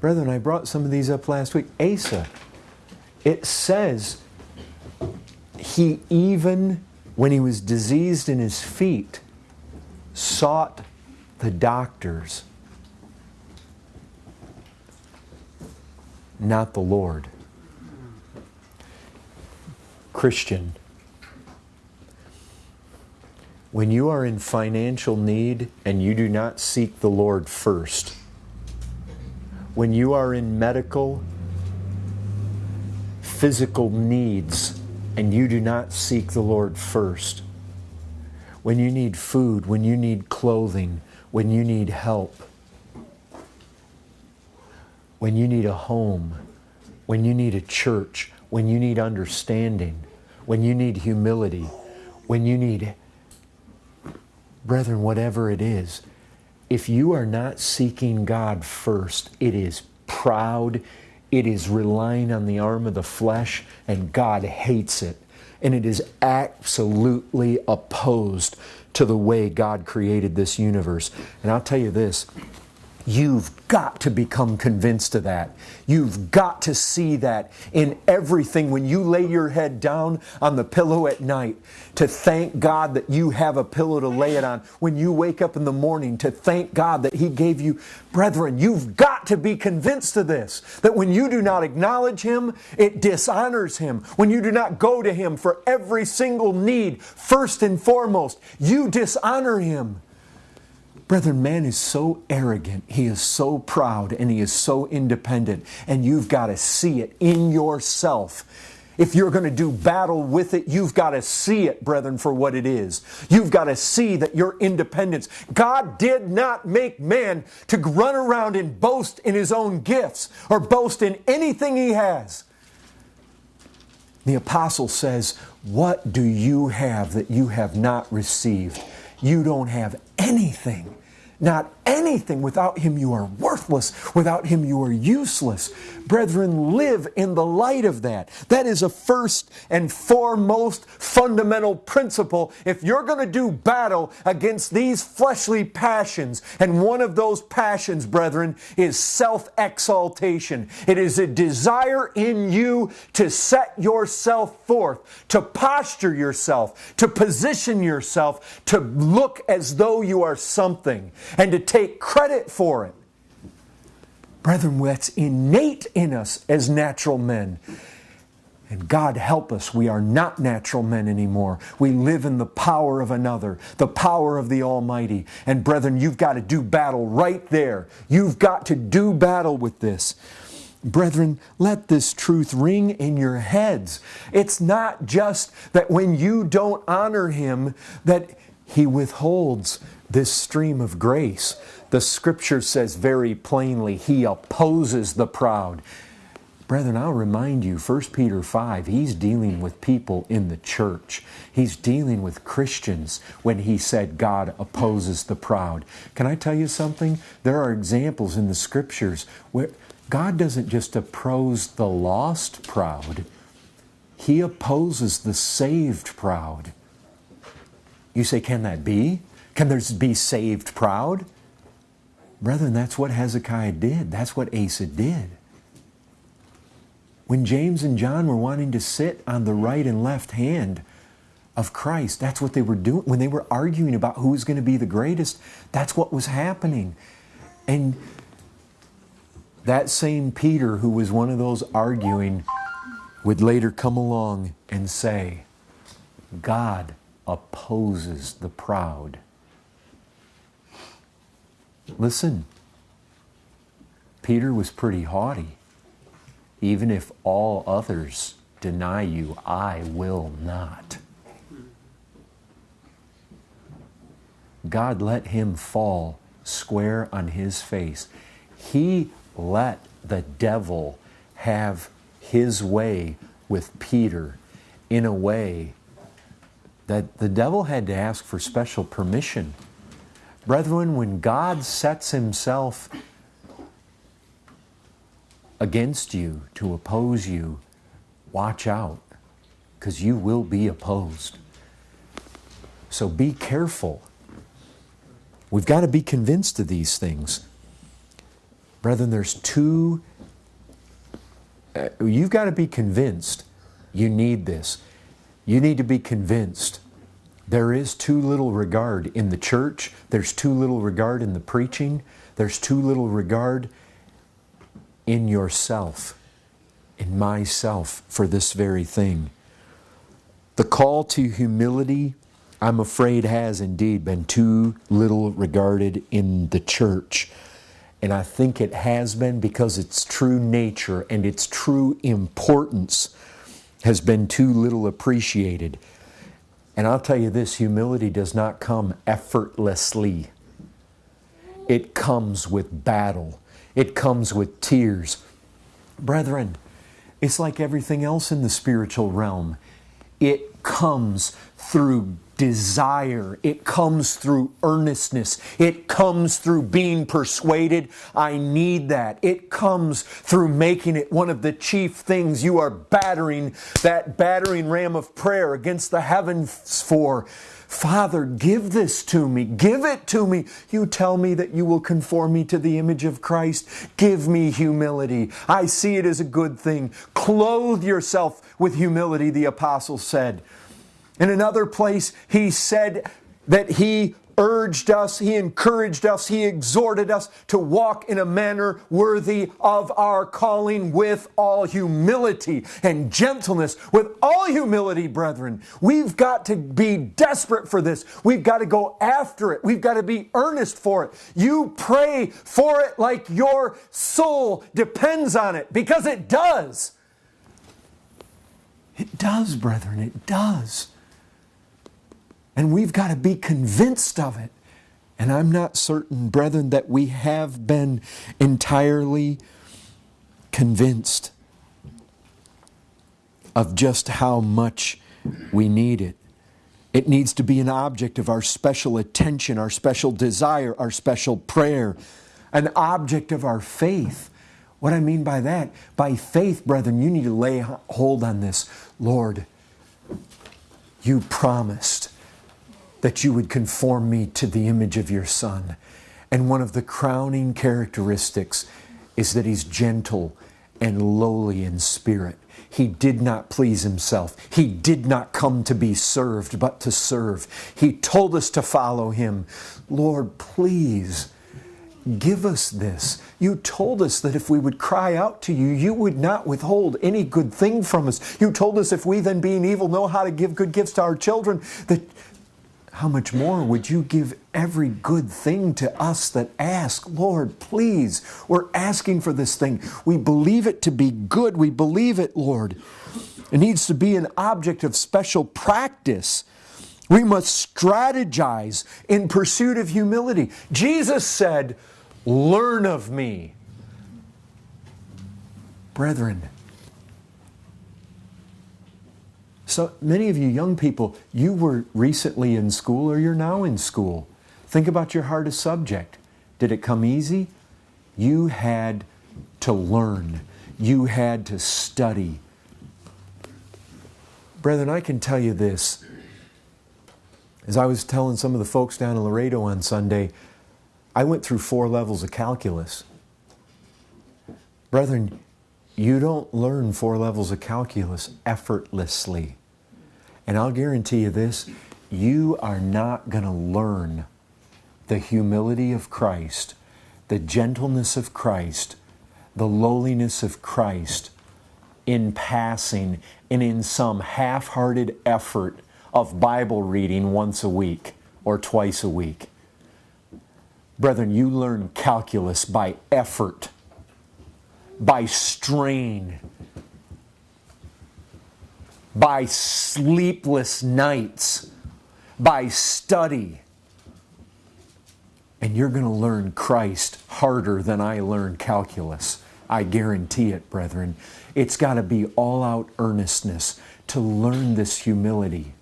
Brethren, I brought some of these up last week. Asa, it says he even, when he was diseased in his feet, sought the doctors, not the Lord. Christian, when you are in financial need and you do not seek the Lord first, when you are in medical, physical needs and you do not seek the Lord first, when you need food, when you need clothing, when you need help, when you need a home, when you need a church, when you need understanding, when you need humility, when you need, brethren, whatever it is, if you are not seeking God first, it is proud, it is relying on the arm of the flesh, and God hates it. And it is absolutely opposed to the way God created this universe. And I'll tell you this You've got to become convinced of that. You've got to see that in everything when you lay your head down on the pillow at night to thank God that you have a pillow to lay it on. When you wake up in the morning to thank God that He gave you. Brethren, you've got to be convinced of this that when you do not acknowledge Him, it dishonors Him. When you do not go to Him for every single need, first and foremost, you dishonor Him. Brethren, man is so arrogant, he is so proud, and he is so independent, and you've got to see it in yourself. If you're going to do battle with it, you've got to see it, brethren, for what it is. You've got to see that your independence. God did not make man to run around and boast in his own gifts or boast in anything he has. The apostle says, What do you have that you have not received? You don't have anything. Not anything. Without Him, you are worthless. Without Him, you are useless. Brethren, live in the light of that. That is a first and foremost fundamental principle. If you're going to do battle against these fleshly passions, and one of those passions, brethren, is self exaltation, it is a desire in you to set yourself forth, to posture yourself, to position yourself, to look as though you are something, and to take credit for it. Brethren, that's innate in us as natural men. And God help us, we are not natural men anymore. We live in the power of another, the power of the Almighty. And brethren, you've got to do battle right there. You've got to do battle with this. Brethren, let this truth ring in your heads. It's not just that when you don't honor Him, that He withholds this stream of grace. The scripture says very plainly, He opposes the proud. Brethren, I'll remind you, 1 Peter 5, he's dealing with people in the church. He's dealing with Christians when he said God opposes the proud. Can I tell you something? There are examples in the scriptures where God doesn't just oppose the lost proud, He opposes the saved proud. You say, can that be? Can there be saved proud? Brethren, that's what Hezekiah did. That's what Asa did. When James and John were wanting to sit on the right and left hand of Christ, that's what they were doing. When they were arguing about who was going to be the greatest, that's what was happening. And that same Peter, who was one of those arguing, would later come along and say, God opposes the proud Listen, Peter was pretty haughty. Even if all others deny you, I will not. God let him fall square on his face. He let the devil have his way with Peter in a way that the devil had to ask for special permission Brethren, when God sets himself against you to oppose you, watch out, because you will be opposed. So be careful. We've got to be convinced of these things. Brethren, there's two, uh, you've got to be convinced you need this. You need to be convinced there is too little regard in the church, there's too little regard in the preaching, there's too little regard in yourself, in myself, for this very thing. The call to humility, I'm afraid, has indeed been too little regarded in the church. And I think it has been because its true nature and its true importance has been too little appreciated. And I'll tell you this humility does not come effortlessly, it comes with battle, it comes with tears. Brethren, it's like everything else in the spiritual realm, it comes through desire. It comes through earnestness. It comes through being persuaded. I need that. It comes through making it one of the chief things you are battering that battering ram of prayer against the heavens for. Father, give this to me. Give it to me. You tell me that you will conform me to the image of Christ. Give me humility. I see it as a good thing. Clothe yourself with humility, the apostle said. In another place, he said that he urged us, he encouraged us, he exhorted us to walk in a manner worthy of our calling with all humility and gentleness. With all humility, brethren, we've got to be desperate for this. We've got to go after it. We've got to be earnest for it. You pray for it like your soul depends on it because it does. It does, brethren, it does. And we've got to be convinced of it. And I'm not certain, brethren, that we have been entirely convinced of just how much we need it. It needs to be an object of our special attention, our special desire, our special prayer, an object of our faith. What I mean by that, by faith, brethren, you need to lay hold on this. Lord, you promised that you would conform me to the image of your Son. And one of the crowning characteristics is that he's gentle and lowly in spirit. He did not please himself. He did not come to be served, but to serve. He told us to follow him. Lord, please give us this. You told us that if we would cry out to you, you would not withhold any good thing from us. You told us if we then being evil know how to give good gifts to our children, that how much more would you give every good thing to us that ask? Lord, please, we're asking for this thing. We believe it to be good. We believe it, Lord. It needs to be an object of special practice. We must strategize in pursuit of humility. Jesus said, Learn of me. Brethren, So many of you young people, you were recently in school or you're now in school. Think about your hardest subject. Did it come easy? You had to learn. You had to study. Brethren, I can tell you this. As I was telling some of the folks down in Laredo on Sunday, I went through four levels of calculus. Brethren, you don't learn four levels of calculus effortlessly. And I'll guarantee you this you are not going to learn the humility of Christ, the gentleness of Christ, the lowliness of Christ in passing and in some half hearted effort of Bible reading once a week or twice a week. Brethren, you learn calculus by effort by strain, by sleepless nights, by study. And you're going to learn Christ harder than I learned calculus. I guarantee it, brethren. It's got to be all out earnestness to learn this humility.